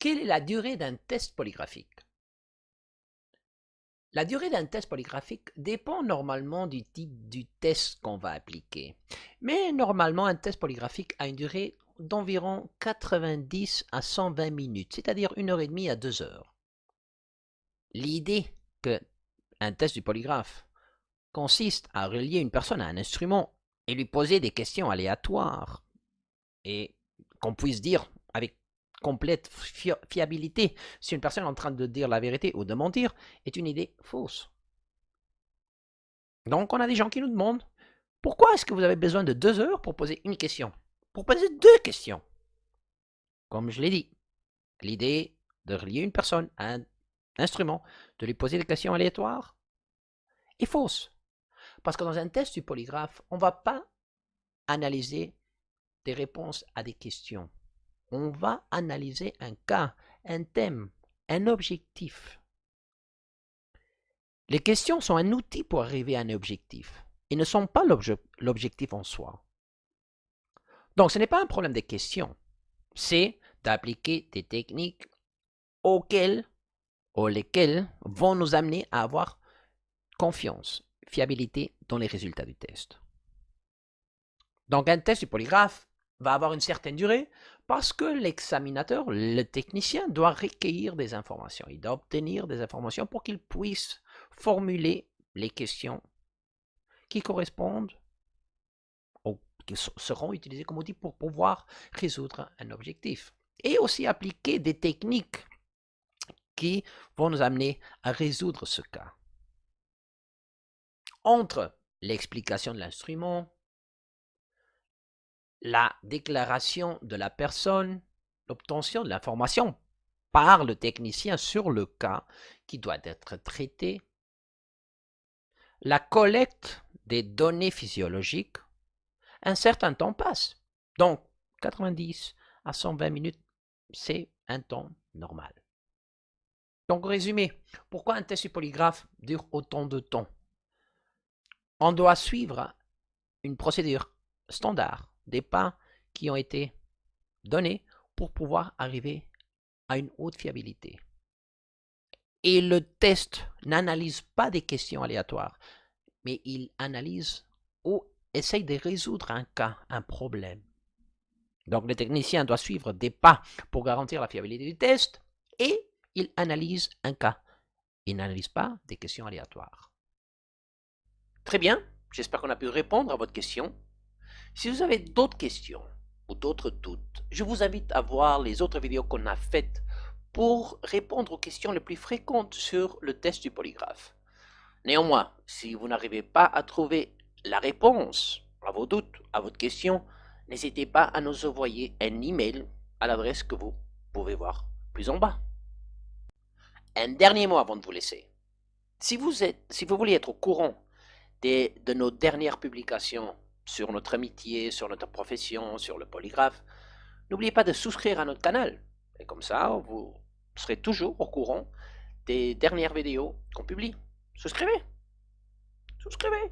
Quelle est la durée d'un test polygraphique? La durée d'un test polygraphique dépend normalement du type du test qu'on va appliquer. Mais normalement, un test polygraphique a une durée d'environ 90 à 120 minutes, c'est-à-dire une heure et demie à deux heures. L'idée que un test du polygraphe consiste à relier une personne à un instrument et lui poser des questions aléatoires et qu'on puisse dire complète fiabilité si une personne est en train de dire la vérité ou de mentir est une idée fausse. Donc on a des gens qui nous demandent pourquoi est-ce que vous avez besoin de deux heures pour poser une question? Pour poser deux questions. Comme je l'ai dit, l'idée de relier une personne à un instrument, de lui poser des questions aléatoires, est fausse. Parce que dans un test du polygraphe, on ne va pas analyser des réponses à des questions. On va analyser un cas, un thème, un objectif. Les questions sont un outil pour arriver à un objectif et ne sont pas l'objectif en soi. Donc ce n'est pas un problème des questions, c'est d'appliquer des techniques auxquelles ou lesquelles vont nous amener à avoir confiance, fiabilité dans les résultats du test. Donc un test du polygraphe va avoir une certaine durée parce que l'examinateur, le technicien, doit recueillir des informations. Il doit obtenir des informations pour qu'il puisse formuler les questions qui correspondent ou qui seront utilisées comme outil pour pouvoir résoudre un objectif. Et aussi appliquer des techniques qui vont nous amener à résoudre ce cas. Entre l'explication de l'instrument, la déclaration de la personne, l'obtention de l'information par le technicien sur le cas qui doit être traité, la collecte des données physiologiques, un certain temps passe. Donc, 90 à 120 minutes, c'est un temps normal. Donc, résumé, pourquoi un test polygraphe dure autant de temps? On doit suivre une procédure standard des pas qui ont été donnés pour pouvoir arriver à une haute fiabilité. Et le test n'analyse pas des questions aléatoires, mais il analyse ou essaye de résoudre un cas, un problème. Donc le technicien doit suivre des pas pour garantir la fiabilité du test et il analyse un cas. Il n'analyse pas des questions aléatoires. Très bien, j'espère qu'on a pu répondre à votre question. Si vous avez d'autres questions ou d'autres doutes, je vous invite à voir les autres vidéos qu'on a faites pour répondre aux questions les plus fréquentes sur le test du polygraphe. Néanmoins, si vous n'arrivez pas à trouver la réponse à vos doutes, à votre question, n'hésitez pas à nous envoyer un email à l'adresse que vous pouvez voir plus en bas. Un dernier mot avant de vous laisser. Si vous, voulez être au courant de nos dernières publications sur notre amitié, sur notre profession, sur le polygraphe, n'oubliez pas de souscrire à notre canal. Et comme ça, vous serez toujours au courant des dernières vidéos qu'on publie. Souscrivez Souscrivez